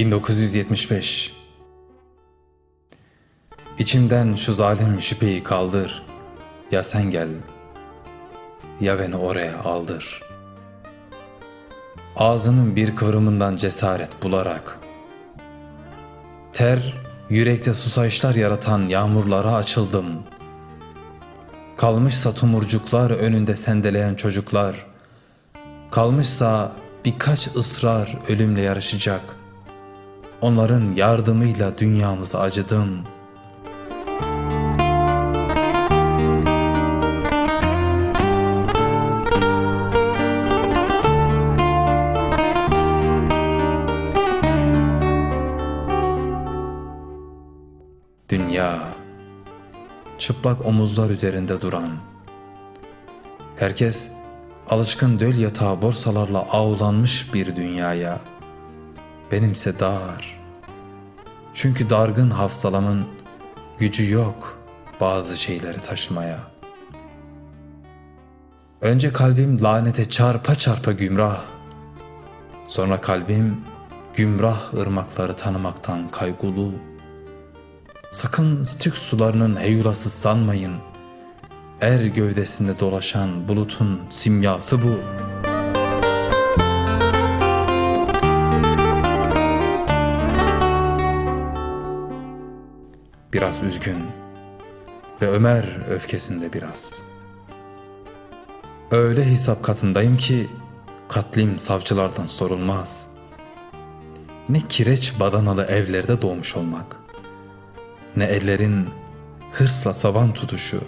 1975 İçimden şu zalim şüpheyi kaldır. Ya sen gel, ya beni oraya aldır. Ağzının bir kıvrımından cesaret bularak, ter, yürekte susayışlar yaratan yağmurlara açıldım. Kalmışsa tumurcuklar önünde sendeleyen çocuklar, kalmışsa birkaç ısrar ölümle yarışacak. Onların yardımıyla dünyamıza acıdım. Dünya çıplak omuzlar üzerinde duran herkes alışkın döl yatağı borsalarla ağlanmış bir dünyaya benimse dar çünkü dargın hafsalamın gücü yok bazı şeyleri taşımaya önce kalbim lanete çarpa çarpa gümrah sonra kalbim gümrah ırmakları tanımaktan kaygulu Sakın Styx sularının heyulası sanmayın. Er gövdesinde dolaşan bulutun simyası bu. Biraz üzgün ve Ömer öfkesinde biraz. Öyle hesap katındayım ki katlim savcılardan sorulmaz. Ne kireç badanalı evlerde doğmuş olmak ne ellerin hırsla saban tutuşu,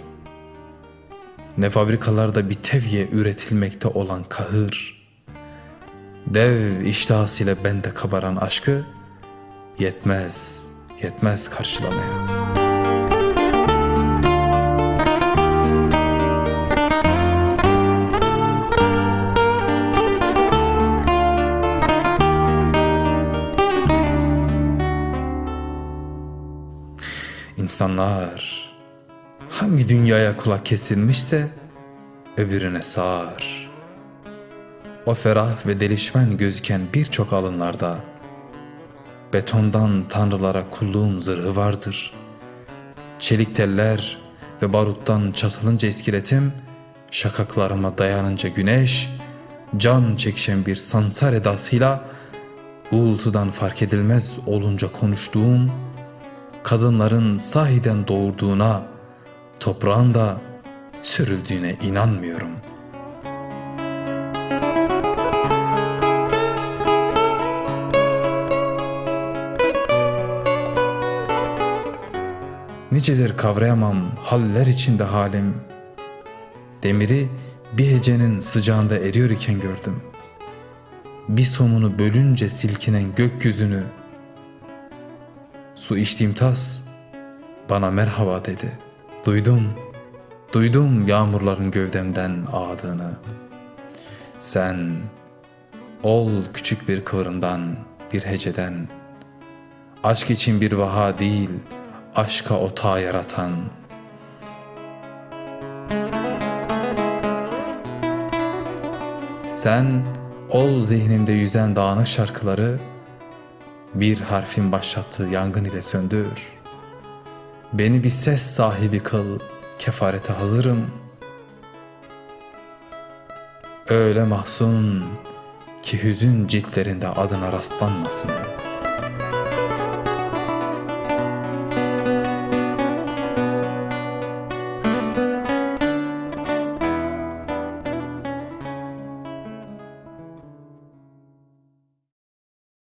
ne fabrikalarda bir tevye üretilmekte olan kahır, dev iştahasıyla bende kabaran aşkı yetmez, yetmez karşılamaya.'' İnsanlar hangi dünyaya kulak kesilmişse öbürüne sağır. O ferah ve delişmen gözüken birçok alınlarda betondan tanrılara kulluğun zırhı vardır. Çelik teller ve baruttan çatılınca iskeletim, şakaklarıma dayanınca güneş, can çekişen bir sansar edasıyla uğultudan fark edilmez olunca konuştuğum kadınların sahiden doğurduğuna, toprağın da sürüldüğüne inanmıyorum. Nicedir kavrayamam haller içinde halim. Demiri bir hecenin sıcağında eriyor iken gördüm. Bir somunu bölünce silkinen gökyüzünü Su içtiğim tas bana merhaba dedi. Duydum, duydum yağmurların gövdemden ağdığını. Sen ol küçük bir kıvrımdan, bir heceden. Aşk için bir vaha değil, aşka otağı yaratan. Sen ol zihnimde yüzen dağınık şarkıları, bir harfin başlattığı yangın ile söndür. Beni bir ses sahibi kıl, kefarete hazırım. Öyle mahzun ki hüzün ciltlerinde adına rastlanmasın.''